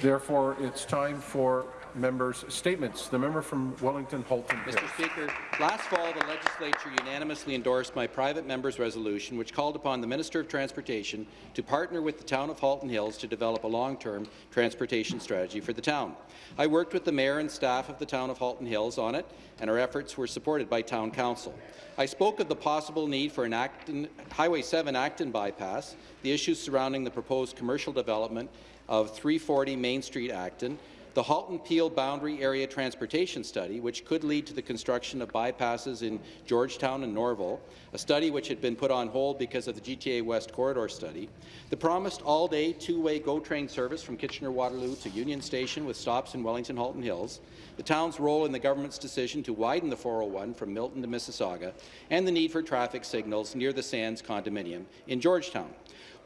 Therefore, it's time for members' statements. The member from Wellington Halton Hills. Mr. Speaker, last fall the legislature unanimously endorsed my private member's resolution which called upon the Minister of Transportation to partner with the town of Halton Hills to develop a long-term transportation strategy for the town. I worked with the mayor and staff of the town of Halton Hills on it, and our efforts were supported by town council. I spoke of the possible need for an Acton, Highway 7 Acton bypass, the issues surrounding the proposed commercial development of 340 Main Street Acton, the Halton-Peel Boundary Area Transportation Study, which could lead to the construction of bypasses in Georgetown and Norval, a study which had been put on hold because of the GTA West Corridor study, the promised all-day two-way GO train service from Kitchener-Waterloo to Union Station with stops in Wellington-Halton Hills, the town's role in the government's decision to widen the 401 from Milton to Mississauga, and the need for traffic signals near the Sands condominium in Georgetown.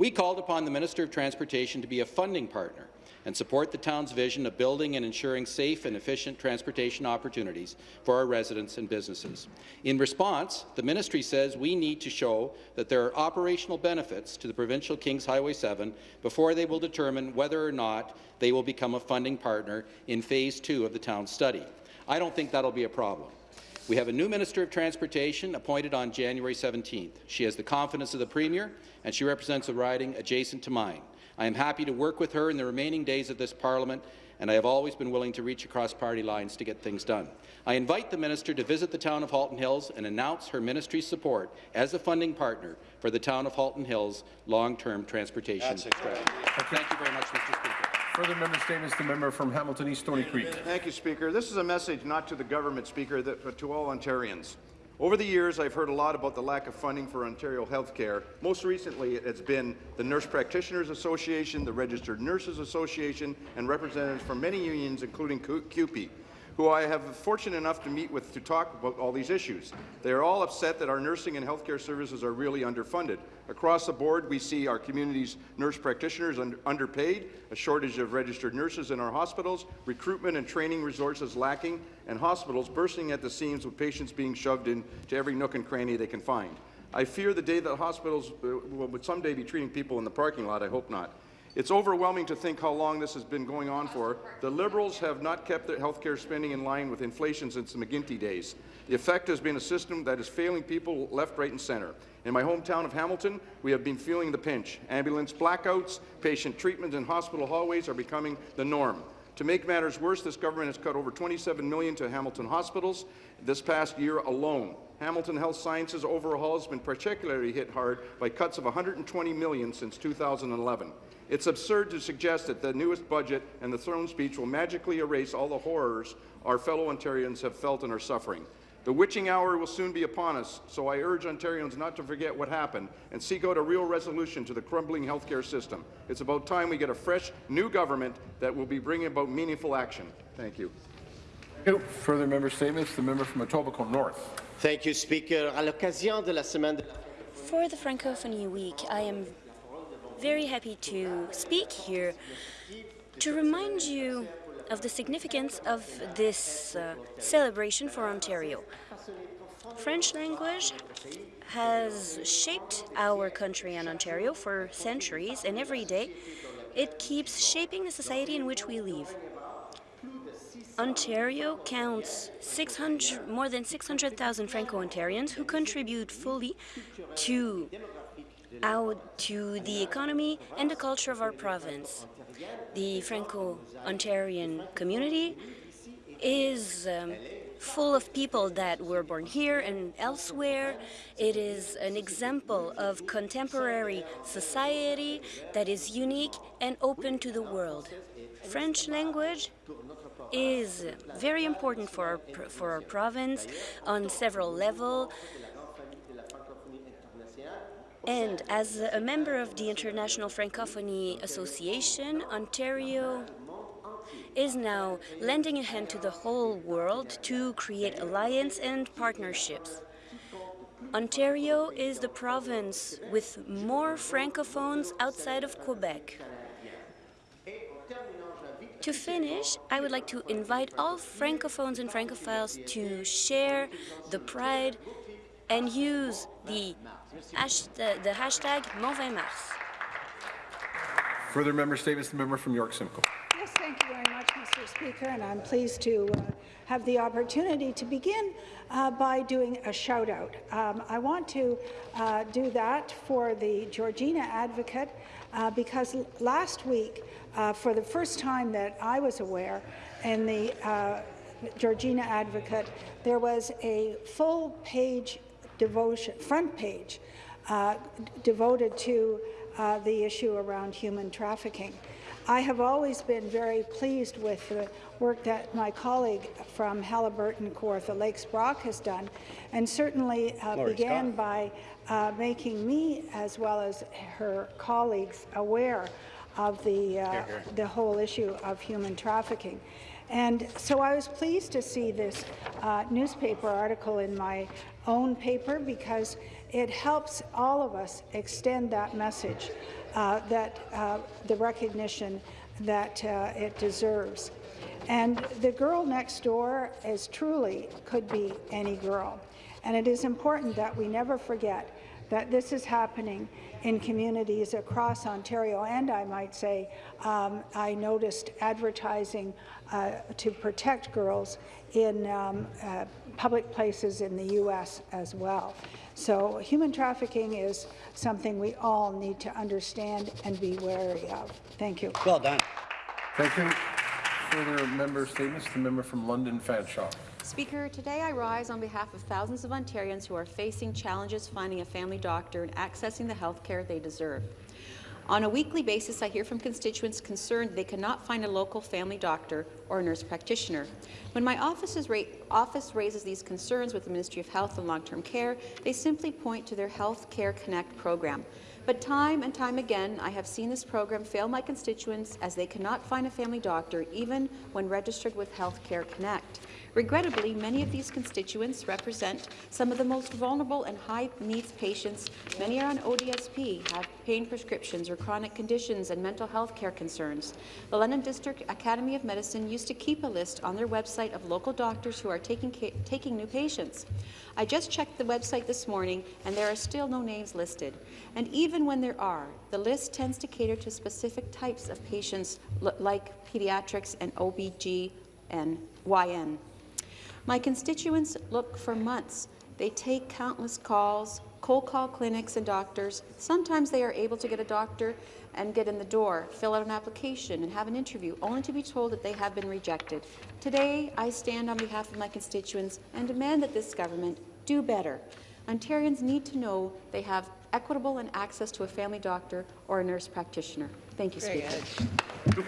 We called upon the Minister of Transportation to be a funding partner and support the town's vision of building and ensuring safe and efficient transportation opportunities for our residents and businesses. In response, the ministry says we need to show that there are operational benefits to the provincial Kings Highway 7 before they will determine whether or not they will become a funding partner in Phase 2 of the town's study. I don't think that'll be a problem. We have a new Minister of Transportation appointed on January 17th. She has the confidence of the Premier, and she represents a riding adjacent to mine. I am happy to work with her in the remaining days of this parliament, and I have always been willing to reach across party lines to get things done. I invite the minister to visit the town of Halton Hills and announce her ministry's support as a funding partner for the town of Halton Hills long-term transportation strategy. Thank you very much, Mr. Speaker. Further member statements, the member from Hamilton East Stoney Creek. Thank you, Speaker. This is a message not to the government, Speaker, but to all Ontarians. Over the years, I've heard a lot about the lack of funding for Ontario healthcare. Most recently, it's been the Nurse Practitioners Association, the Registered Nurses Association, and representatives from many unions, including CUPE who I have been fortunate enough to meet with to talk about all these issues. They are all upset that our nursing and healthcare services are really underfunded. Across the board, we see our community's nurse practitioners under underpaid, a shortage of registered nurses in our hospitals, recruitment and training resources lacking, and hospitals bursting at the seams with patients being shoved into every nook and cranny they can find. I fear the day that hospitals uh, will someday be treating people in the parking lot. I hope not. It's overwhelming to think how long this has been going on for. The Liberals have not kept their health care spending in line with inflation since the McGuinty days. The effect has been a system that is failing people left, right and centre. In my hometown of Hamilton, we have been feeling the pinch. Ambulance blackouts, patient treatment in hospital hallways are becoming the norm. To make matters worse, this government has cut over 27 million to Hamilton hospitals this past year alone. Hamilton Health Sciences overhaul has been particularly hit hard by cuts of 120 million since 2011. It's absurd to suggest that the newest budget and the throne speech will magically erase all the horrors our fellow Ontarians have felt and are suffering. The witching hour will soon be upon us, so I urge Ontarians not to forget what happened and seek out a real resolution to the crumbling healthcare system. It's about time we get a fresh, new government that will be bringing about meaningful action. Thank you. Thank you. Further member statements. The member from Etobicoke North. Thank you, Speaker. À l'occasion de la semaine de For the Francophonie Week, I am very happy to speak here to remind you of the significance of this uh, celebration for Ontario. French language has shaped our country and Ontario for centuries, and every day it keeps shaping the society in which we live. Ontario counts 600, more than 600,000 Franco-Ontarians who contribute fully to out to the economy and the culture of our province. The Franco-Ontarian community is um, full of people that were born here and elsewhere. It is an example of contemporary society that is unique and open to the world. French language is very important for our, for our province on several levels. And as a member of the International Francophonie Association, Ontario is now lending a hand to the whole world to create alliance and partnerships. Ontario is the province with more francophones outside of Quebec. To finish, I would like to invite all francophones and francophiles to share the pride and use the, the, the hashtag Mon 20 Mars. Further member statements, the member from York Simcoe. Yes, Thank you very much, Mr. Speaker, and I'm pleased to uh, have the opportunity to begin uh, by doing a shout-out. Um, I want to uh, do that for the Georgina Advocate uh, because last week, uh, for the first time that I was aware, in the uh, Georgina Advocate, there was a full-page devotion, front page, uh, devoted to uh, the issue around human trafficking. I have always been very pleased with the work that my colleague from Haliburton Kawartha Lakes Brock has done, and certainly uh, began Scott. by uh, making me, as well as her colleagues, aware of the, uh, here, here. the whole issue of human trafficking. And so I was pleased to see this uh, newspaper article in my own paper because it helps all of us extend that message uh, that uh, the recognition that uh, it deserves. And the girl next door is truly could be any girl. And it is important that we never forget that this is happening in communities across Ontario, and I might say um, I noticed advertising uh, to protect girls in um, uh, public places in the U.S. as well. So human trafficking is something we all need to understand and be wary of. Thank you. Well done. Thank you. Further member statements. The member from London Fanshawe. Speaker, today I rise on behalf of thousands of Ontarians who are facing challenges finding a family doctor and accessing the health care they deserve. On a weekly basis, I hear from constituents concerned they cannot find a local family doctor or a nurse practitioner. When my ra office raises these concerns with the Ministry of Health and Long-Term Care, they simply point to their Health Care Connect program. But time and time again, I have seen this program fail my constituents as they cannot find a family doctor even when registered with Health Care Connect. Regrettably, many of these constituents represent some of the most vulnerable and high-needs patients. Many are on ODSP, have pain prescriptions or chronic conditions and mental health care concerns. The London District Academy of Medicine used to keep a list on their website of local doctors who are taking, taking new patients. I just checked the website this morning, and there are still no names listed. And even when there are, the list tends to cater to specific types of patients like pediatrics and OBG and YN. My constituents look for months. They take countless calls, cold call clinics and doctors. Sometimes they are able to get a doctor and get in the door, fill out an application and have an interview, only to be told that they have been rejected. Today, I stand on behalf of my constituents and demand that this government do better. Ontarians need to know they have equitable and access to a family doctor or a nurse practitioner. Thank you, Very Speaker. Good.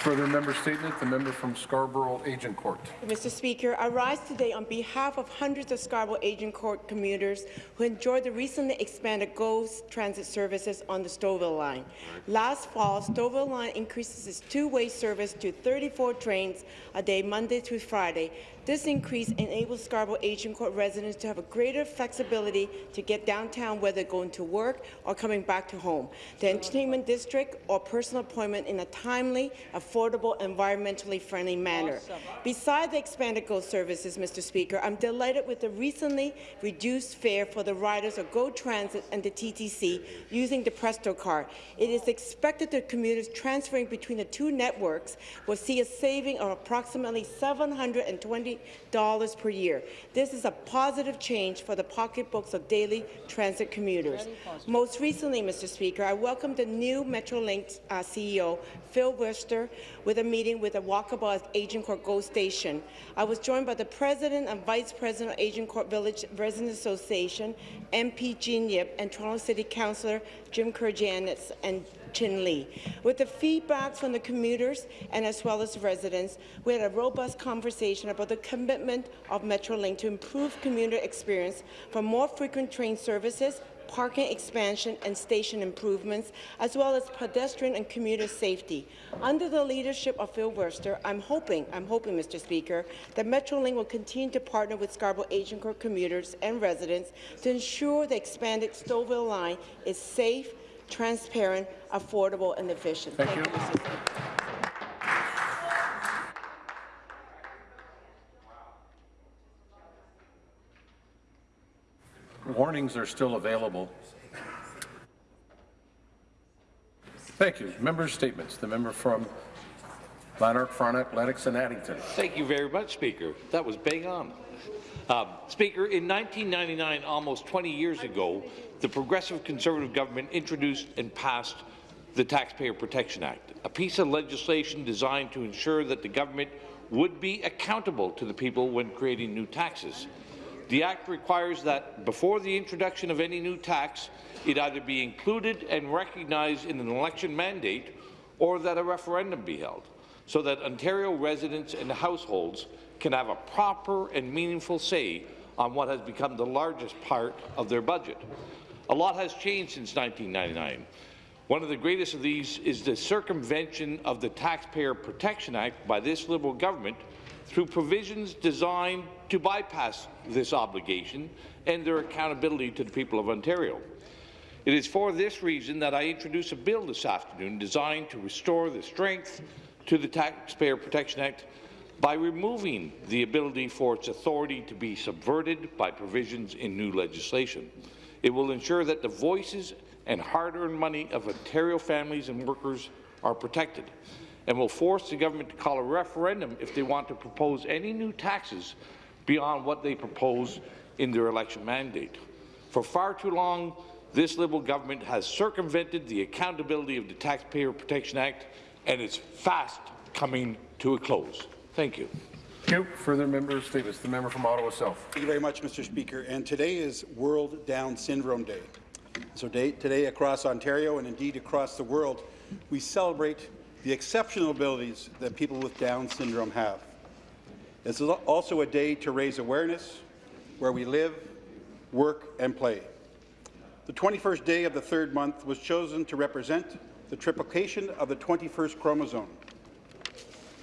Further member statement, the member from Scarborough Agincourt. Mr. Speaker, I rise today on behalf of hundreds of Scarborough Agincourt commuters who enjoyed the recently expanded GO transit services on the Stouffville line. Last fall, Stouffville line increases its two-way service to 34 trains a day, Monday through Friday, this increase enables Scarborough Agincourt residents to have a greater flexibility to get downtown whether going to work or coming back to home, the entertainment district or personal appointment in a timely, affordable, environmentally friendly manner. Awesome. Beside the expanded GO services, Mr. Speaker, I'm delighted with the recently reduced fare for the riders of GO Transit and the TTC using the Presto card. It is expected that commuters transferring between the two networks will see a saving of approximately 720 dollars per year. This is a positive change for the pocketbooks of daily transit commuters. Most recently, Mr. Speaker, I welcomed the new Metrolinx uh, CEO, Phil Verster, with a meeting with the Walkabout Agincourt GO station. I was joined by the President and Vice President of Agincourt Village Residents Association, MP Jean Yip, and Toronto City Councillor Jim Karygiannis and Chin Lee. With the feedback from the commuters and as well as residents, we had a robust conversation about the commitment of Metrolinx to improve commuter experience for more frequent train services, parking expansion and station improvements, as well as pedestrian and commuter safety. Under the leadership of Phil Verster, I'm hoping, I'm hoping, Mr. Speaker, that Metrolinx will continue to partner with Scarborough Agincourt commuters and residents to ensure the expanded Stouffville line is safe, transparent, affordable, and efficient. Thank, Thank you. you Warnings are still available. Thank you. Member statements. The member from Lanark, Frontenac, Lennox and Addington. Thank you very much, Speaker. That was bang on. Um, Speaker, in 1999, almost 20 years ago, the Progressive Conservative government introduced and passed the Taxpayer Protection Act, a piece of legislation designed to ensure that the government would be accountable to the people when creating new taxes. The Act requires that before the introduction of any new tax, it either be included and recognized in an election mandate or that a referendum be held, so that Ontario residents and households can have a proper and meaningful say on what has become the largest part of their budget. A lot has changed since 1999. One of the greatest of these is the circumvention of the Taxpayer Protection Act by this Liberal government through provisions designed to bypass this obligation and their accountability to the people of Ontario. It is for this reason that I introduce a bill this afternoon designed to restore the strength to the Taxpayer Protection Act by removing the ability for its authority to be subverted by provisions in new legislation. It will ensure that the voices and hard-earned money of Ontario families and workers are protected and will force the government to call a referendum if they want to propose any new taxes beyond what they propose in their election mandate. For far too long, this Liberal government has circumvented the accountability of the Taxpayer Protection Act, and it's fast coming to a close. Thank you. Thank you. Further member statements. The member from Ottawa South. Thank you very much, Mr. Speaker. And today is World Down Syndrome Day. So day, today across Ontario and indeed across the world, we celebrate the exceptional abilities that people with Down syndrome have. This is also a day to raise awareness where we live, work and play. The 21st day of the third month was chosen to represent the triplication of the 21st chromosome.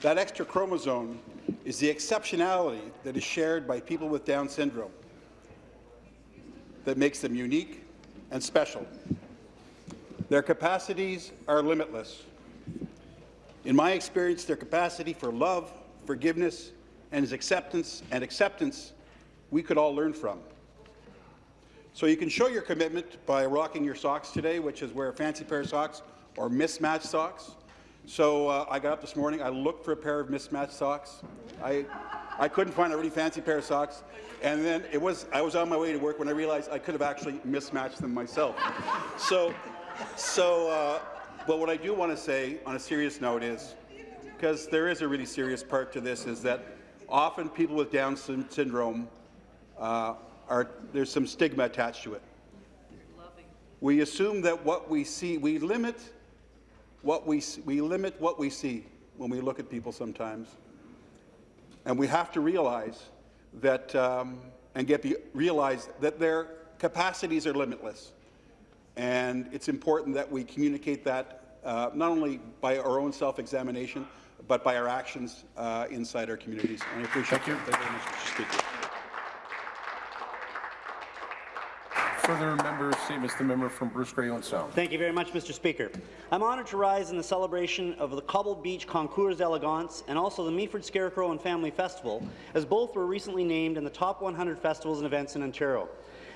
That extra chromosome is the exceptionality that is shared by people with Down syndrome that makes them unique and special. Their capacities are limitless. In my experience, their capacity for love, forgiveness, and his acceptance and acceptance we could all learn from. So you can show your commitment by rocking your socks today, which is wear a fancy pair of socks or mismatched socks. So uh, I got up this morning, I looked for a pair of mismatched socks. I, I couldn't find a really fancy pair of socks. And then it was, I was on my way to work when I realized I could have actually mismatched them myself. So, so uh, but what I do want to say on a serious note is, because there is a really serious part to this, is that often people with Down syndrome uh, are, there's some stigma attached to it. We assume that what we see, we limit what we, we limit what we see when we look at people sometimes. And we have to realize that, um, and get the, realize that their capacities are limitless. And it's important that we communicate that uh, not only by our own self-examination, but by our actions uh, inside our communities. And I appreciate Thank you. Thank you very much, Mr. Speaker. Further member statements. The member from Bruce Grey Owen Sound. Thank you very much, Mr. Speaker. I'm honoured to rise in the celebration of the Cobble Beach Concours d'Elegance and also the Meaford Scarecrow and Family Festival, as both were recently named in the top 100 festivals and events in Ontario.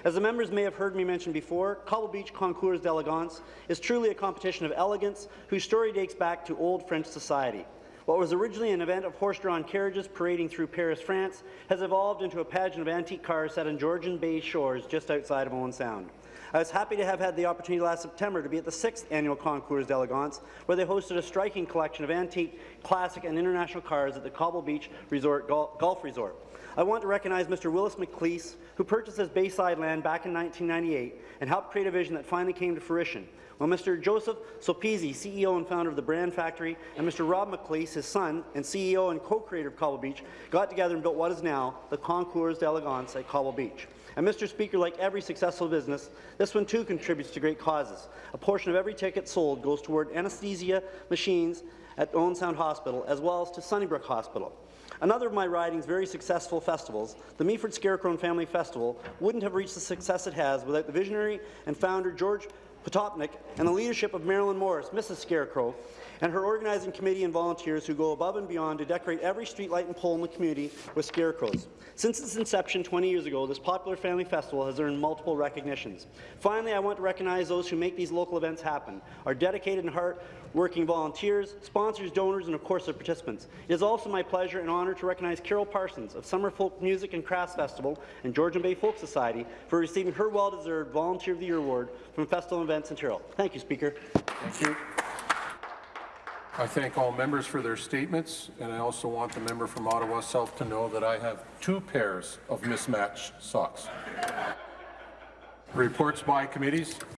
As the members may have heard me mention before, Cobble Beach Concours d'Elegance is truly a competition of elegance whose story dates back to old French society. What was originally an event of horse-drawn carriages parading through Paris, France, has evolved into a pageant of antique cars set on Georgian Bay shores just outside of Owen Sound. I was happy to have had the opportunity last September to be at the sixth annual Concours d'Elegance, where they hosted a striking collection of antique, classic, and international cars at the Cobble Beach Resort Gol Golf Resort. I want to recognize Mr. Willis McLeese, who purchased his Bayside land back in 1998 and helped create a vision that finally came to fruition. While Mr. Joseph Sopizzi, CEO and founder of the Brand Factory, and Mr. Rob McLeese, his son and CEO and co-creator of Cobble Beach, got together and built what is now the Concours d'Elegance at Cobble Beach. And Mr. Speaker, like every successful business, this one too contributes to great causes. A portion of every ticket sold goes toward anesthesia machines at Owen Sound Hospital, as well as to Sunnybrook Hospital. Another of my riding's very successful festivals, the Meaford Scarecrow and Family Festival, wouldn't have reached the success it has without the visionary and founder George Potopnik and the leadership of Marilyn Morris, Mrs. Scarecrow, and her organizing committee and volunteers who go above and beyond to decorate every streetlight and pole in the community with scarecrows. Since its inception 20 years ago, this popular family festival has earned multiple recognitions. Finally, I want to recognize those who make these local events happen, our dedicated and hard-working volunteers, sponsors, donors, and of course the participants. It is also my pleasure and honour to recognize Carol Parsons of Summerfolk Music and Crafts Festival and Georgian Bay Folk Society for receiving her well-deserved Volunteer of the Year Award from Festival Events Ontario. Thank you, Speaker. Thank you. I thank all members for their statements, and I also want the member from Ottawa South to know that I have two pairs of mismatched socks. Reports by committees.